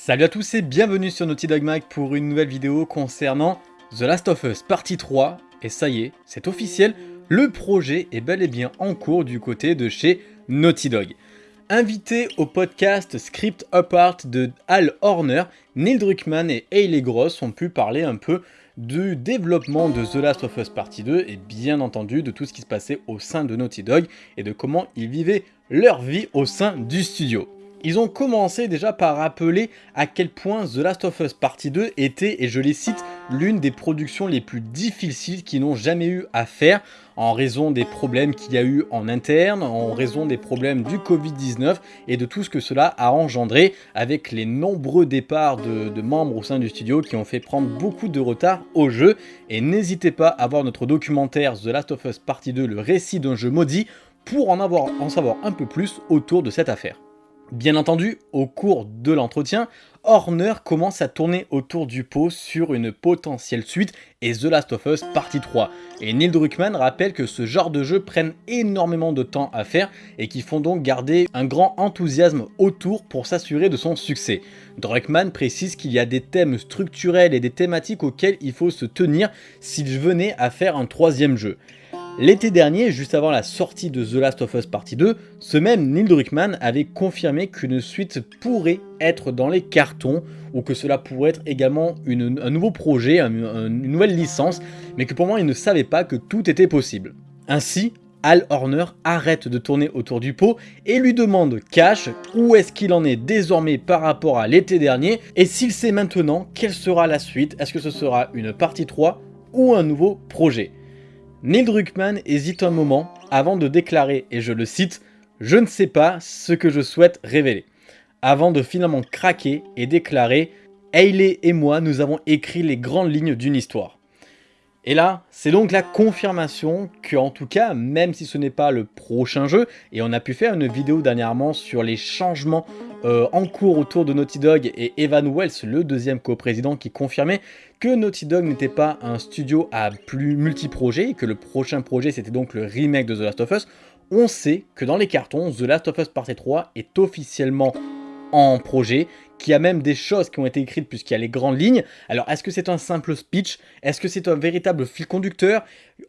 Salut à tous et bienvenue sur Naughty Dog Mag pour une nouvelle vidéo concernant The Last of Us partie 3. Et ça y est, c'est officiel, le projet est bel et bien en cours du côté de chez Naughty Dog. Invité au podcast Script Apart de Al Horner, Neil Druckmann et Hayley Gross ont pu parler un peu du développement de The Last of Us Partie 2 et bien entendu de tout ce qui se passait au sein de Naughty Dog et de comment ils vivaient leur vie au sein du studio. Ils ont commencé déjà par rappeler à quel point The Last of Us Partie 2 était, et je les cite, l'une des productions les plus difficiles qu'ils n'ont jamais eu à faire en raison des problèmes qu'il y a eu en interne, en raison des problèmes du Covid-19 et de tout ce que cela a engendré avec les nombreux départs de, membres au sein du studio qui ont fait prendre beaucoup de retard au jeu. Et n'hésitez pas à voir notre documentaire The Last of Us Partie 2, le récit d'un jeu maudit, pour en, avoir, en savoir un peu plus autour de cette affaire. Bien entendu, au cours de l'entretien, Horner commence à tourner autour du pot sur une potentielle suite et The Last of Us partie 3. Et Neil Druckmann rappelle que ce genre de jeux prennent énormément de temps à faire et qui font donc garder un grand enthousiasme autour pour s'assurer de son succès. Druckmann précise qu'il y a des thèmes structurels et des thématiques auxquels il faut se tenir s'il venait à faire un troisième jeu. L'été dernier, juste avant la sortie de The Last of Us Partie 2, ce même Neil Druckmann avait confirmé qu'une suite pourrait être dans les cartons ou que cela pourrait être également un nouveau projet, une nouvelle licence, mais que pour moi il ne savait pas que tout était possible. Ainsi, Al Horner arrête de tourner autour du pot et lui demande cash où est-ce qu'il en est désormais par rapport à l'été dernier et s'il sait maintenant quelle sera la suite, est-ce que ce sera une partie 3 ou un nouveau projet. Neil Druckmann hésite un moment avant de déclarer, et je le cite, « Je ne sais pas ce que je souhaite révéler », avant de finalement craquer et déclarer « Hayley et moi, nous avons écrit les grandes lignes d'une histoire ». Et là, c'est donc la confirmation que, en tout cas, même si ce n'est pas le prochain jeu, et on a pu faire une vidéo dernièrement sur les changements euh, en cours autour de Naughty Dog et Evan Wells, le deuxième coprésident, qui confirmait que Naughty Dog n'était pas un studio à plus multi-projets, que le prochain projet c'était donc le remake de The Last of Us, on sait que dans les cartons, The Last of Us Part 3 est officiellement en projet, qu'il y a même des choses qui ont été écrites puisqu'il y a les grandes lignes. Alors, est-ce que c'est un simple speech? Est-ce que c'est un véritable fil conducteur?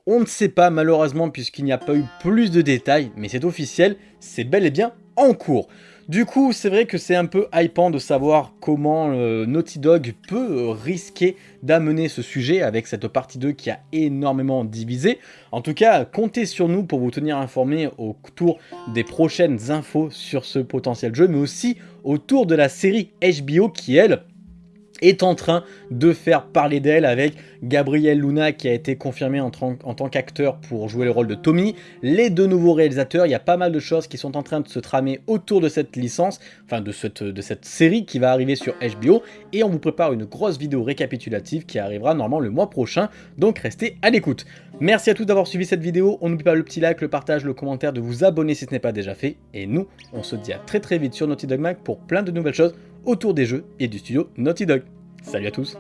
On ne sait pas malheureusement puisqu'il n'y a pas eu plus de détails, mais c'est officiel, c'est bel et bien en cours. Du coup, c'est vrai que c'est un peu hypant de savoir comment euh, Naughty Dog peut euh, risquer d'amener ce sujet avec cette partie 2 qui a énormément divisé. En tout cas, comptez sur nous pour vous tenir informés autour des prochaines infos sur ce potentiel jeu, mais aussi autour de la série HBO qui, elle, est en train de faire parler d'elle avec Gabriel Luna qui a été confirmé en, tant qu'acteur pour jouer le rôle de Tommy, les deux nouveaux réalisateurs, il y a pas mal de choses qui sont en train de se tramer autour de cette licence, enfin de cette, de cette série qui va arriver sur HBO, et on vous prépare une grosse vidéo récapitulative qui arrivera normalement le mois prochain, donc restez à l'écoute. Merci à tous d'avoir suivi cette vidéo, on n'oublie pas le petit like, le partage, le commentaire, de vous abonner si ce n'est pas déjà fait, et nous, on se dit à très très vite sur Naughty Dog Mag pour plein de nouvelles choses autour des jeux et du studio Naughty Dog. Salut à tous